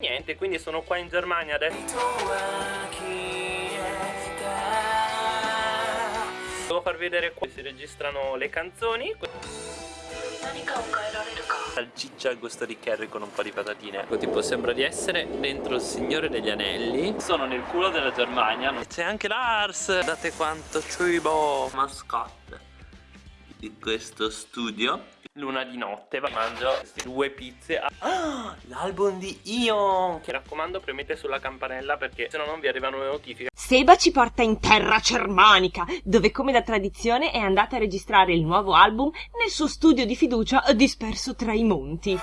Niente, quindi sono qua in Germania adesso. Devo farvi vedere qua. Si registrano le canzoni. Salciccia al gusto di curry con un po' di patatine. Ecco, Tipo sembra di essere dentro il Signore degli Anelli. Sono nel culo della Germania. C'è anche Lars. Guardate quanto cibo. Mascotte di questo studio Luna di notte Mangio queste due pizze ah, L'album di Ion Che raccomando premete sulla campanella perché se no non vi arrivano le notifiche. Seba ci porta in terra cermanica Dove come da tradizione è andata a registrare il nuovo album Nel suo studio di fiducia disperso tra i monti.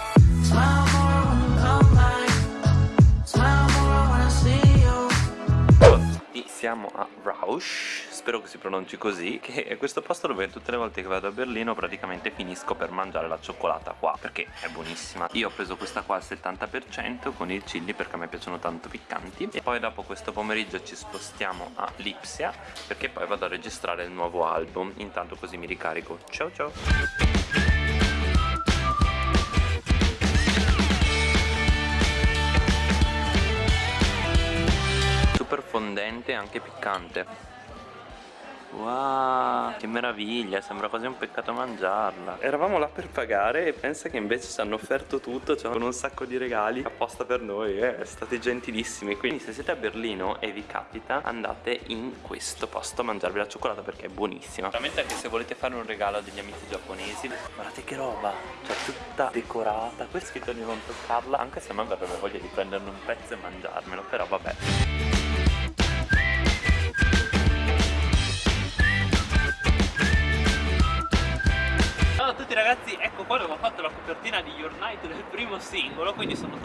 Siamo a Rausch, spero che si pronunci così, che è questo posto dove tutte le volte che vado a Berlino praticamente finisco per mangiare la cioccolata qua, perché è buonissima. Io ho preso questa qua al 70% con il chili perché a me piacciono tanto piccanti e poi dopo questo pomeriggio ci spostiamo a Lipsia perché poi vado a registrare il nuovo album, intanto così mi ricarico. Ciao ciao! fondente e anche piccante Wow, che meraviglia, sembra quasi un peccato mangiarla. Eravamo là per pagare e pensa che invece ci hanno offerto tutto Cioè con un sacco di regali apposta per noi eh, State gentilissimi. Quindi se siete a Berlino e vi capita Andate in questo posto a mangiarvi la cioccolata perché è buonissima. Veramente anche se volete fare un regalo a degli amici giapponesi Guardate che roba Cioè tutta decorata Qui è scritto di non toccarla Anche se a me verrebbe voglia di prenderne un pezzo e mangiarmelo Però vabbè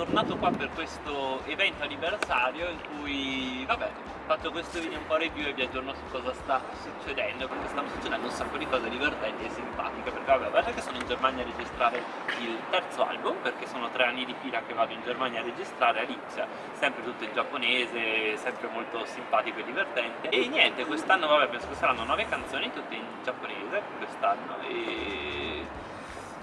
tornato qua per questo evento anniversario in cui vabbè faccio questo video un po' review e vi aggiorno su cosa sta succedendo perché stanno succedendo un sacco di cose divertenti e simpatiche perché vabbè guarda che sono in Germania a registrare il terzo album perché sono tre anni di fila che vado in Germania a registrare a Lipsia sempre tutto in giapponese sempre molto simpatico e divertente. E niente quest'anno vabbè penso che saranno nove canzoni tutte in giapponese quest'anno e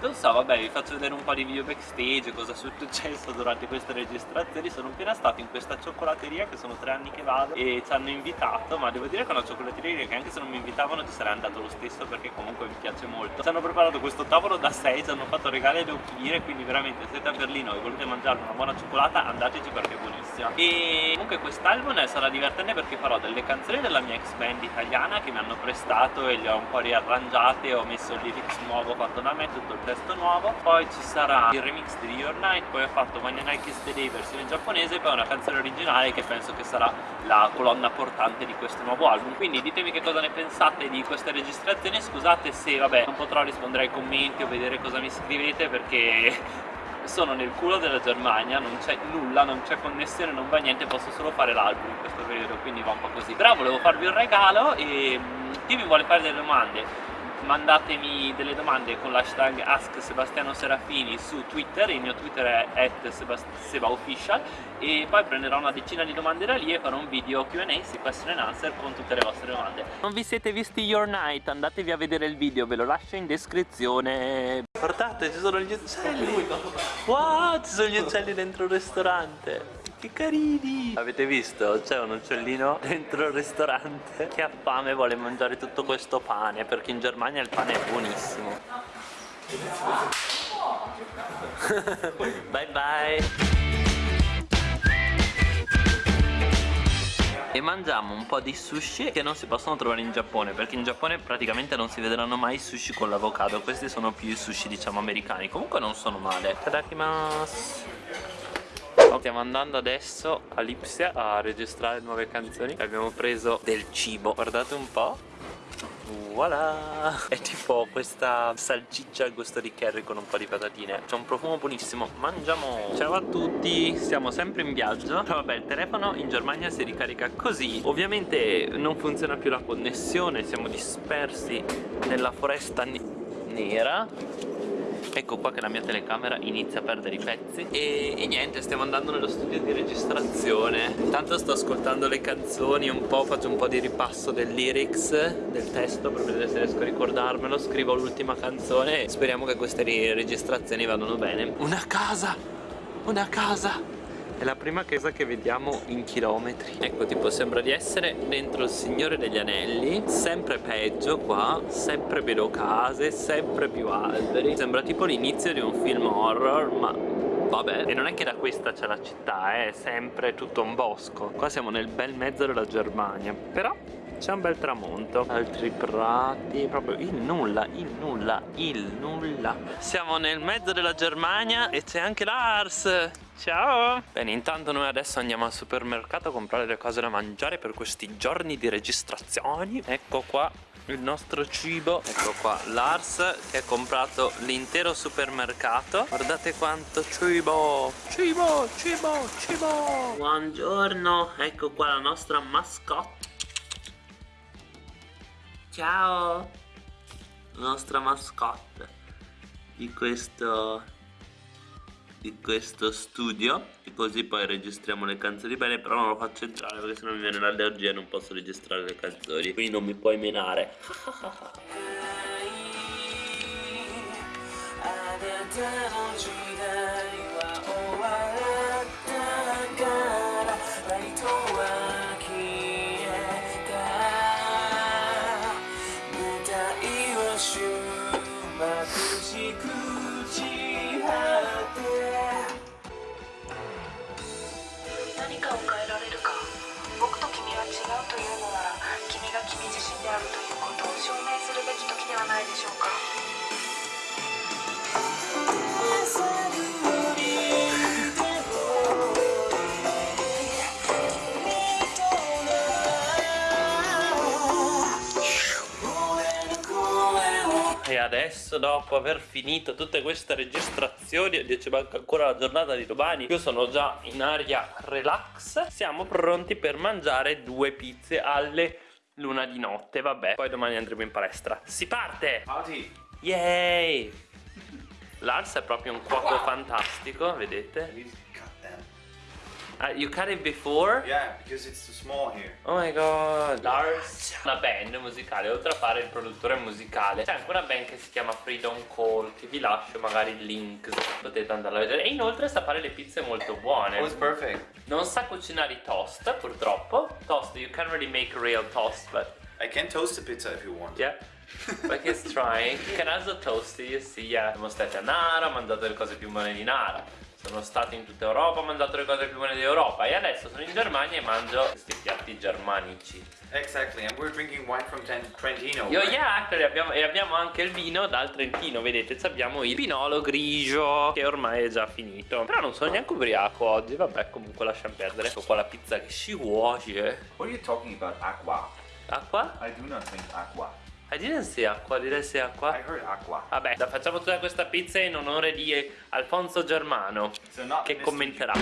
non so, vabbè, vi faccio vedere un po' di video backstage, cosa è successo durante queste registrazioni. Sono appena stato in questa cioccolateria che sono tre anni che vado e ci hanno invitato, ma devo dire che è una cioccolateria che anche se non mi invitavano ci sarei andato lo stesso perché comunque mi piace molto. Ci hanno preparato questo tavolo da 6, ci hanno fatto regali alle occhiere, quindi veramente se siete a Berlino e volete mangiare una buona cioccolata andateci perché è buonissima. E comunque quest'album sarà divertente perché farò delle canzoni della mia ex band italiana che mi hanno prestato e le ho un po' riarrangiate, ho messo il lyrics nuovo fatto da me, tutto il testo nuovo. Poi ci sarà il remix di Your Night poi ho fatto When Nike is the Day versione giapponese poi una canzone originale che penso che sarà la colonna portante di questo nuovo album. Quindi ditemi che cosa ne pensate di queste registrazioni scusate se vabbè non potrò rispondere ai commenti o vedere cosa mi scrivete perché sono nel culo della Germania, non c'è nulla, non c'è connessione, non va niente, posso solo fare l'album in questo periodo, quindi va un po' così. Però volevo farvi un regalo e chi mi vuole fare delle domande mandatemi delle domande con l'hashtag AskSebastianoSerafini su Twitter, il mio Twitter è sebaofficial e poi prenderò una decina di domande da lì e farò un video Q&A, sì, question and answer con tutte le vostre domande. Non vi siete visti Your Night? Andatevi a vedere il video, ve lo lascio in descrizione. Guardate, ci sono gli uccelli! Wow, ci sono gli uccelli dentro il ristorante! Che carini! Avete visto? C'è un uccellino dentro il ristorante che ha fame e vuole mangiare tutto questo pane perché in Germania il pane è buonissimo. bye bye! e mangiamo un po' di sushi che non si possono trovare in Giappone perché in Giappone praticamente non si vedranno mai sushi con l'avocado questi sono più i sushi diciamo americani comunque non sono male tadakimasu Stiamo andando adesso a Lipsia a registrare nuove canzoni Abbiamo preso del cibo. Guardate un po' Voilà! È tipo questa salsiccia al gusto di curry con un po' di patatine. C'è un profumo buonissimo. Mangiamo! Ciao a tutti! Siamo sempre in viaggio. Vabbè il telefono in Germania si ricarica così. Ovviamente non funziona più la connessione. Siamo dispersi nella foresta nera ecco qua che la mia telecamera inizia a perdere i pezzi. E, e, niente stiamo andando nello studio di registrazione. Intanto sto ascoltando le canzoni un po' faccio un po' di ripasso del lyrics del testo per vedere se riesco a ricordarmelo. Scrivo l'ultima canzone e speriamo che queste registrazioni vadano bene. Una casa! Una casa È la prima casa che vediamo in chilometri. Ecco tipo sembra di essere dentro il Signore degli Anelli Sempre peggio qua Sempre meno case Sempre più alberi. Sembra tipo l'inizio di un film horror Ma Vabbè, e non è che da questa c'è la città, eh, è sempre tutto un bosco. Qua siamo nel bel mezzo della Germania. Però c'è un bel tramonto. Altri prati proprio il nulla il nulla il nulla. Siamo nel mezzo della Germania e c'è anche Lars Ciao! Bene, intanto noi adesso andiamo al supermercato a comprare le cose da mangiare per questi giorni di registrazioni. Ecco qua il nostro cibo. Ecco qua Lars che ha comprato l'intero supermercato. Guardate quanto cibo. Cibo cibo cibo. Buongiorno ecco qua la nostra mascotte. Ciao. La nostra mascotte di questo di questo studio e così poi registriamo le canzoni bene però non lo faccio entrare perché sennò mi viene l'allergia e non posso registrare le canzoni quindi non mi puoi menare adesso dopo aver finito tutte queste registrazioni Oddio ci manca ancora la giornata di domani Io sono già in aria relax Siamo pronti per mangiare due pizze alle luna di notte Vabbè, poi domani andremo in palestra Si parte! Party! Yay! Lars è proprio un cuoco fantastico, vedete? Uh, you cut it before? Yeah, because it's too small here. Oh my god Lars Una band musicale Oltre a fare il produttore musicale C'è anche una band che si chiama Freedom Call Che vi lascio magari il link Se potete andare a vedere E inoltre sa fare le pizze molto buone Oh, it's perfect. Non sa cucinare i toast purtroppo Toast, you can't really make real toast But I can toast the pizza if you want. yeah But he's trying You can also toast it, you see yeah. Siamo stati a Nara Ho mangiato le cose più buone di Nara sono stato in tutta Europa, ho mangiato le cose più buone d'Europa e adesso sono in Germania e mangio questi piatti germanici. Exactly, and we're drinking wine from Trentino. Io, right? yeah, actually, abbiamo, e abbiamo anche il vino dal Trentino, vedete, abbiamo il pinolo grigio che ormai è già finito. Però non sono neanche ubriaco oggi, vabbè, comunque lasciamo perdere. Ecco qua la pizza che si cuoce. What are you talking about? Aqua. Acqua? I do not drink aqua. I didn't say acqua, direi say acqua. I heard aqua. Vabbè, la facciamo tutta questa pizza in onore di Alfonso Germano So che commenterà.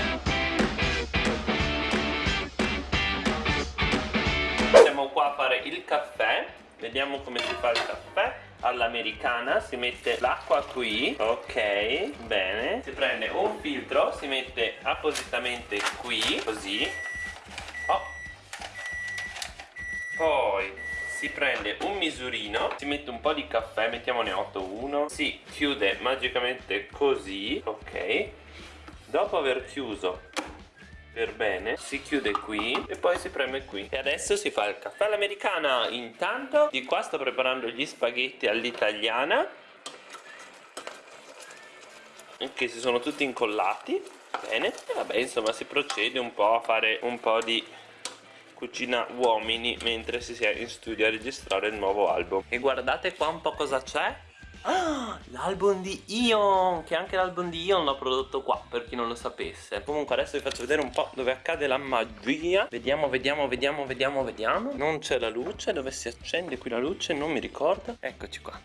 Siamo qua a fare il caffè. Vediamo come si fa il caffè. All'americana si mette l'acqua qui. Ok, bene. Si prende un filtro, si mette appositamente qui, così. Oh. Poi si prende un misurino, si mette un po' di caffè, mettiamone 8, 1, si chiude magicamente così, ok. Dopo aver chiuso per bene si chiude qui e poi si preme qui. E adesso si fa il caffè all'americana. Intanto di qua sto preparando gli spaghetti all'italiana che si sono tutti incollati. Bene. E vabbè insomma si procede un po' a fare un po' di cucina uomini mentre si è in studio a registrare il nuovo album. E guardate qua un po' cosa c'è. Ah, l'album di Ion Che anche l'album di Ion l'ho prodotto qua Per chi non lo sapesse. Comunque adesso vi faccio vedere un po' dove accade la magia. Vediamo, vediamo, vediamo, vediamo, vediamo. Non c'è la luce Dove si accende qui la luce? Non mi ricordo. Eccoci qua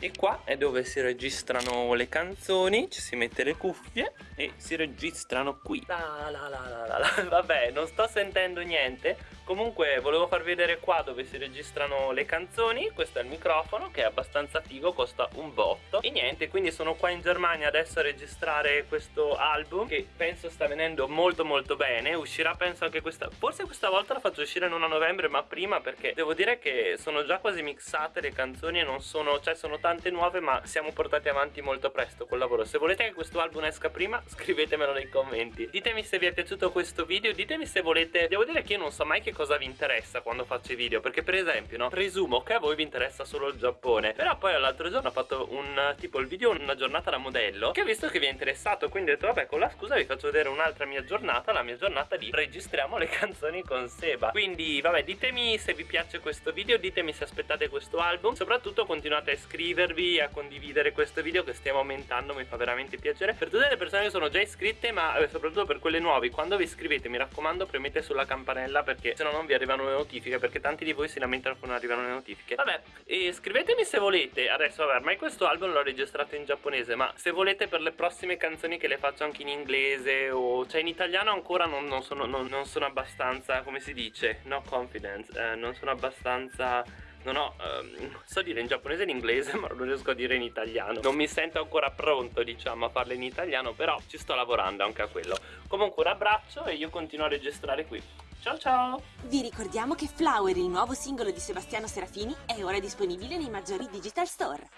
e qua è dove si registrano le canzoni, ci si mette le cuffie e si registrano qui. La la la la la la. Vabbè, non sto sentendo niente. Comunque volevo farvi vedere qua dove si registrano le canzoni. Questo è il microfono che è abbastanza figo, costa un botto. E niente, quindi sono qua in Germania adesso a registrare questo album Che penso sta venendo molto molto bene. Uscirà penso anche questa... Forse questa volta la faccio uscire non a novembre ma prima Perché devo dire che sono già quasi mixate le canzoni E non sono... cioè sono tante nuove ma siamo portati avanti molto presto col lavoro. Se volete che questo album esca prima scrivetemelo nei commenti. Ditemi se vi è piaciuto questo video Ditemi se volete... Devo dire che io non so mai che cosa vi interessa quando faccio i video? Perché per esempio no Presumo che a voi vi interessa solo il Giappone. Però poi l'altro giorno ho fatto un tipo il video una giornata da modello Che ho visto che vi è interessato Quindi ho detto vabbè con la scusa vi faccio vedere un'altra mia giornata La mia giornata di registriamo le canzoni con Seba. Quindi vabbè ditemi se vi piace questo video Ditemi se aspettate questo album. Soprattutto continuate a iscrivervi A condividere questo video che stiamo aumentando Mi fa veramente piacere. Per tutte le persone che sono già iscritte Ma eh, soprattutto per quelle nuove Quando vi iscrivete mi raccomando premete sulla campanella Perché se no non vi arrivano le notifiche Perché tanti di voi si lamentano che non arrivano le notifiche. Vabbè e scrivetemi se volete. Adesso vabbè ormai questo album l'ho registrato in giapponese Ma se volete per le prossime canzoni che le faccio anche in inglese O cioè in italiano ancora non, non, sono, non, non sono abbastanza Come si dice? No confidence eh, Non sono abbastanza non ho, um, so dire in giapponese e in inglese ma non riesco a dire in italiano. Non mi sento ancora pronto diciamo a farle in italiano però ci sto lavorando anche a quello. Comunque un abbraccio e io continuo a registrare qui Ciao ciao! Vi ricordiamo che Flower, il nuovo singolo di Sebastiano Serafini, è ora disponibile nei maggiori digital store.